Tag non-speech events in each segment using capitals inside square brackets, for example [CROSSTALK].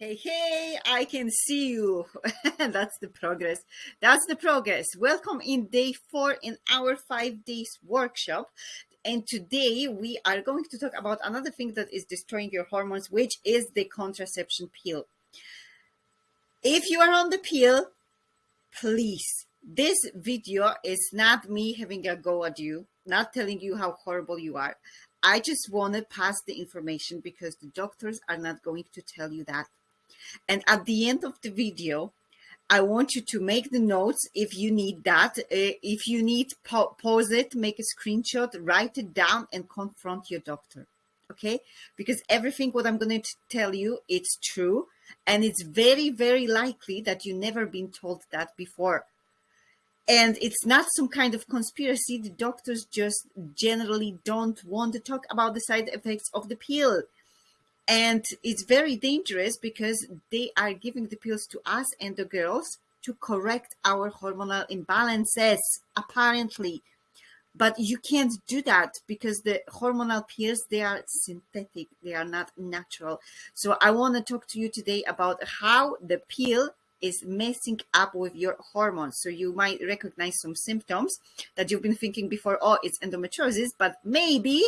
Hey, hey, I can see you. [LAUGHS] That's the progress. That's the progress. Welcome in day four in our five days workshop. And today we are going to talk about another thing that is destroying your hormones, which is the contraception pill. If you are on the pill, please, this video is not me having a go at you, not telling you how horrible you are. I just want to pass the information because the doctors are not going to tell you that and at the end of the video, I want you to make the notes if you need that. Uh, if you need, pause it, make a screenshot, write it down and confront your doctor. Okay? Because everything what I'm going to tell you, it's true. And it's very, very likely that you've never been told that before. And it's not some kind of conspiracy. The doctors just generally don't want to talk about the side effects of the pill and it's very dangerous because they are giving the pills to us and the girls to correct our hormonal imbalances apparently. But you can't do that because the hormonal pills they are synthetic. They are not natural. So i want to talk to you today about how the pill is messing up with your hormones. So you might recognize some symptoms that you've been thinking before oh it's endometriosis but maybe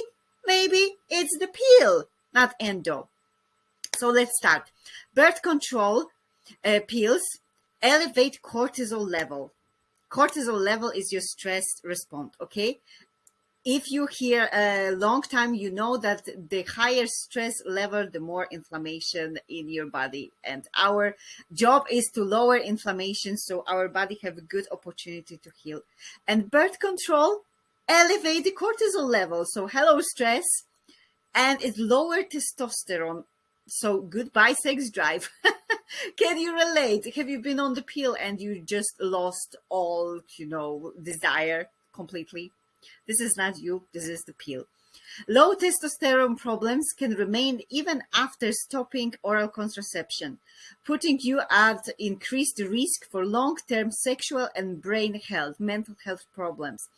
maybe it's the pill not endo. So let's start. Birth control uh, pills elevate cortisol level. Cortisol level is your stress response, okay? If you hear a long time, you know that the higher stress level, the more inflammation in your body. And our job is to lower inflammation so our body have a good opportunity to heal. And birth control elevate the cortisol level. So hello stress, and it's lower testosterone. So goodbye sex drive. [LAUGHS] Can you relate? Have you been on the pill and you just lost all, you know, desire completely? This is not you. This is the pill. Low testosterone problems can remain even after stopping oral contraception, putting you at increased risk for long-term sexual and brain health, mental health problems.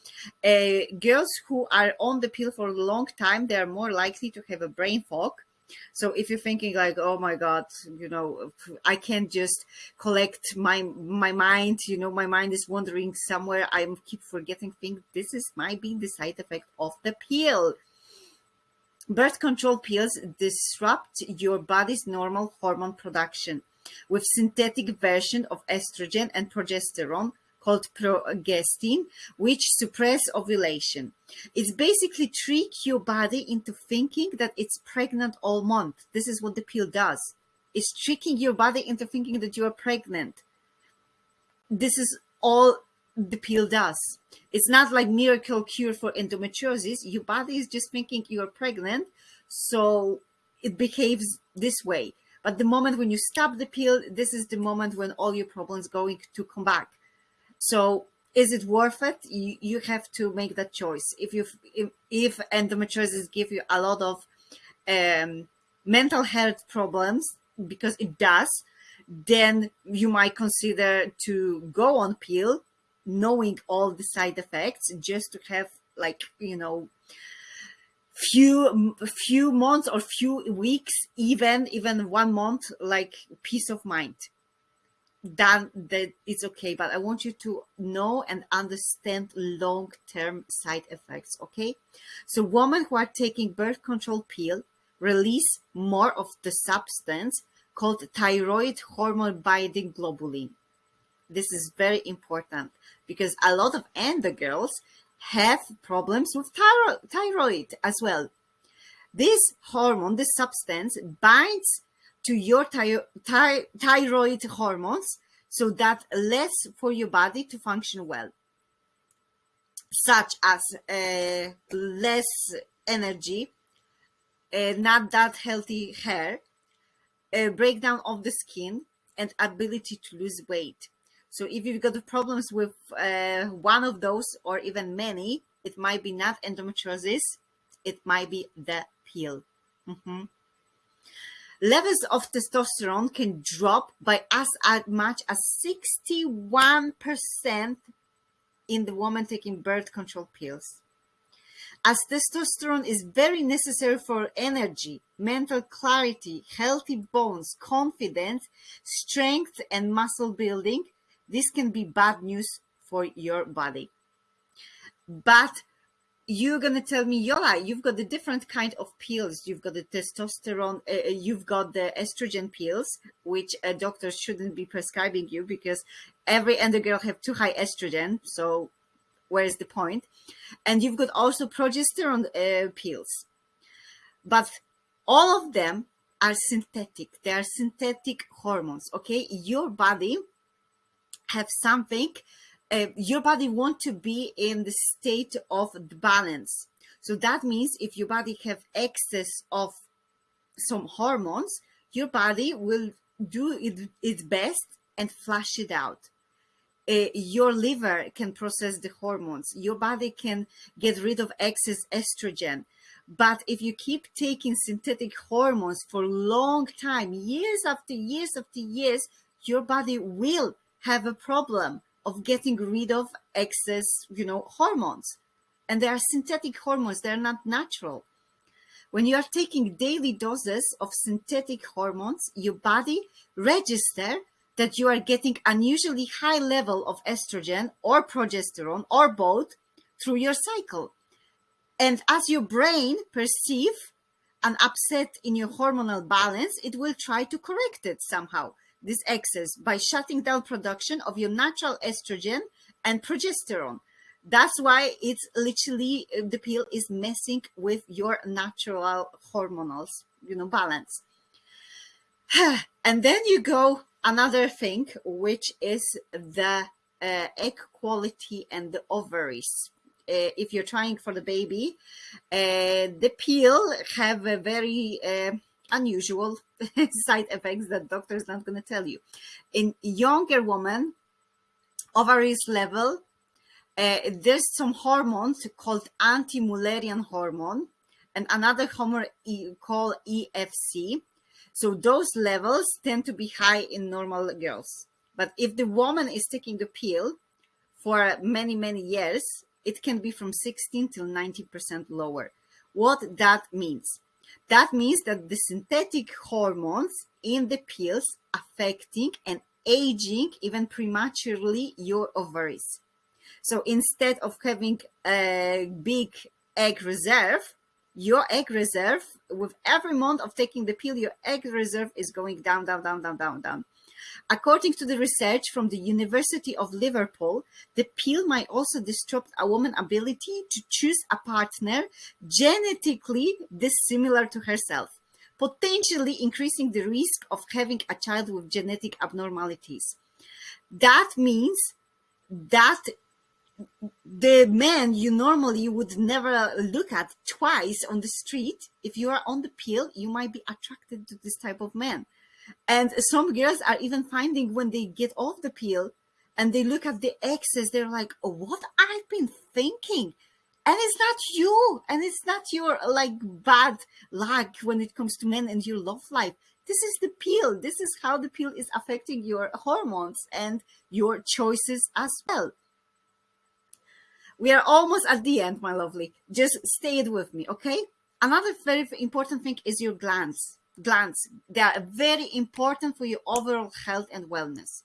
Uh, girls who are on the pill for a long time, they are more likely to have a brain fog, so if you're thinking like, oh my God, you know, I can't just collect my my mind, you know, my mind is wandering somewhere. I keep forgetting things. This is might be the side effect of the pill. Birth control pills disrupt your body's normal hormone production with synthetic version of estrogen and progesterone called progestin, which suppress ovulation. It's basically trick your body into thinking that it's pregnant all month. This is what the pill does. It's tricking your body into thinking that you are pregnant. This is all the pill does. It's not like miracle cure for endometriosis. Your body is just thinking you're pregnant, so it behaves this way. But the moment when you stop the pill, this is the moment when all your problems going to come back. So is it worth it? You, you have to make that choice. If you if, if endometriosis give you a lot of um, mental health problems, because it does, then you might consider to go on pill knowing all the side effects just to have like you know few few months or few weeks even even one month like peace of mind. Then that it's okay but i want you to know and understand long-term side effects okay? So women who are taking birth control pill release more of the substance called thyroid hormone binding globulin this is very important because a lot of endo girls have problems with thyro thyroid as well. This hormone, this substance binds to your thy thy thyroid hormones so that less for your body to function well, such as uh, less energy, uh, not that healthy hair, a breakdown of the skin, and ability to lose weight. So if you've got problems with uh, one of those or even many, it might be not endometriosis, it might be the pill. Mm -hmm. Levels of testosterone can drop by as, as much as 61% in the woman taking birth control pills. as testosterone is very necessary for energy, mental clarity, healthy bones, confidence, strength, and muscle building. This can be bad news for your body. But you're going to tell me, Yola, you've got the different kind of pills. You've got the testosterone, uh, uh, you've got the estrogen pills, which a doctor shouldn't be prescribing you because every and girl have too high estrogen. So where's the point? And you've got also progesterone uh, pills. But all of them are synthetic. They are synthetic hormones, okay? Your body have something uh, your body want to be in the state of balance. So that means if your body have excess of some hormones, your body will do it, its best and flush it out. Uh, your liver can process the hormones. Your body can get rid of excess estrogen. But if you keep taking synthetic hormones for long time, years after years after years, your body will have a problem of getting rid of excess, you know, hormones. And they are synthetic hormones, they're not natural. When you are taking daily doses of synthetic hormones, your body register that you are getting unusually high level of estrogen or progesterone or both through your cycle. And as your brain perceive an upset in your hormonal balance, it will try to correct it somehow this excess by shutting down production of your natural estrogen and progesterone. That's why it's literally uh, the pill is messing with your natural hormonals, you know, balance. [SIGHS] and then you go another thing, which is the uh, egg quality and the ovaries. Uh, if you're trying for the baby, uh, the pill have a very uh, unusual [LAUGHS] side effects that doctor is not going to tell you. In younger women, ovaries level, uh, there's some hormones called anti-Mullerian hormone and another hormone called AFC. So those levels tend to be high in normal girls. But if the woman is taking the pill for many, many years, it can be from 16 till 90% lower. What that means? That means that the synthetic hormones in the pills affecting and aging even prematurely your ovaries. So instead of having a big egg reserve, your egg reserve, with every month of taking the pill, your egg reserve is going down, down, down, down, down, down. According to the research from the University of Liverpool, the pill might also disrupt a woman's ability to choose a partner genetically dissimilar to herself, potentially increasing the risk of having a child with genetic abnormalities. That means that the man you normally would never look at twice on the street, if you are on the pill, you might be attracted to this type of man. And some girls are even finding when they get off the pill and they look at the exes, they're like, oh, what I've been thinking. And it's not you. And it's not your like bad luck when it comes to men and your love life. This is the pill. This is how the pill is affecting your hormones and your choices as well. We are almost at the end, my lovely. Just stay it with me, okay? Another very important thing is your glands glands. They are very important for your overall health and wellness.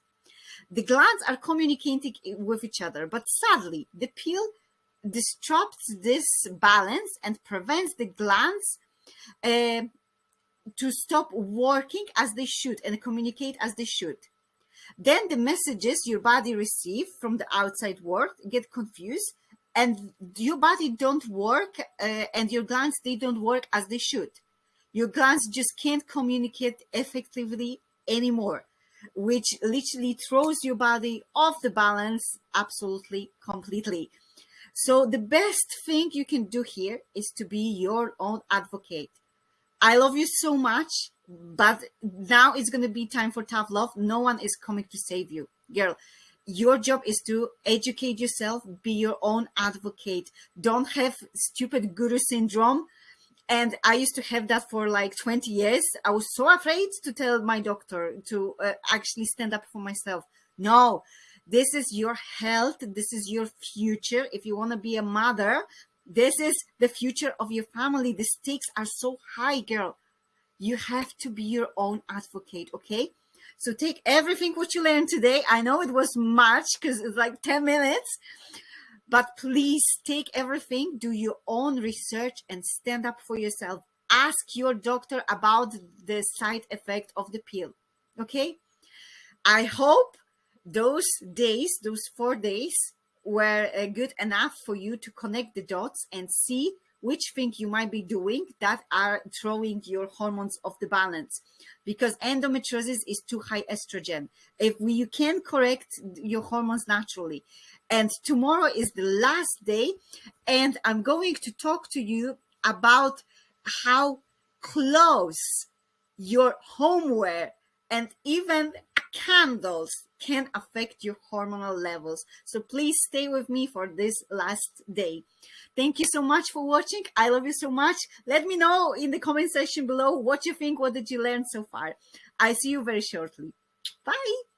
The glands are communicating with each other, but sadly, the pill disrupts this balance and prevents the glands uh, to stop working as they should and communicate as they should. Then the messages your body receive from the outside world get confused and your body don't work uh, and your glands, they don't work as they should your glands just can't communicate effectively anymore, which literally throws your body off the balance absolutely completely. So the best thing you can do here is to be your own advocate. I love you so much, but now it's going to be time for tough love. No one is coming to save you, girl. Your job is to educate yourself, be your own advocate. Don't have stupid guru syndrome and I used to have that for like 20 years. I was so afraid to tell my doctor to uh, actually stand up for myself. No, this is your health. This is your future. If you want to be a mother, This is the future of your family. The stakes are so high, girl. You have to be your own advocate, okay? So take everything what you learned today. I know it was much because it's like 10 minutes, but please take everything, do your own research and stand up for yourself. Ask your doctor about the side effect of the pill, okay? I hope those days, those four days were uh, good enough for you to connect the dots and see which thing you might be doing that are throwing your hormones off the balance. Because endometriosis is too high estrogen. If we, you can correct your hormones naturally. And tomorrow is the last day and i'm going to talk to you about how clothes your homeware and even candles can affect your hormonal levels. So please stay with me for this last day. Thank you so much for watching. I love you so much. Let me know in the comment section below what you think. What did you learn so far? I see you very shortly. Bye.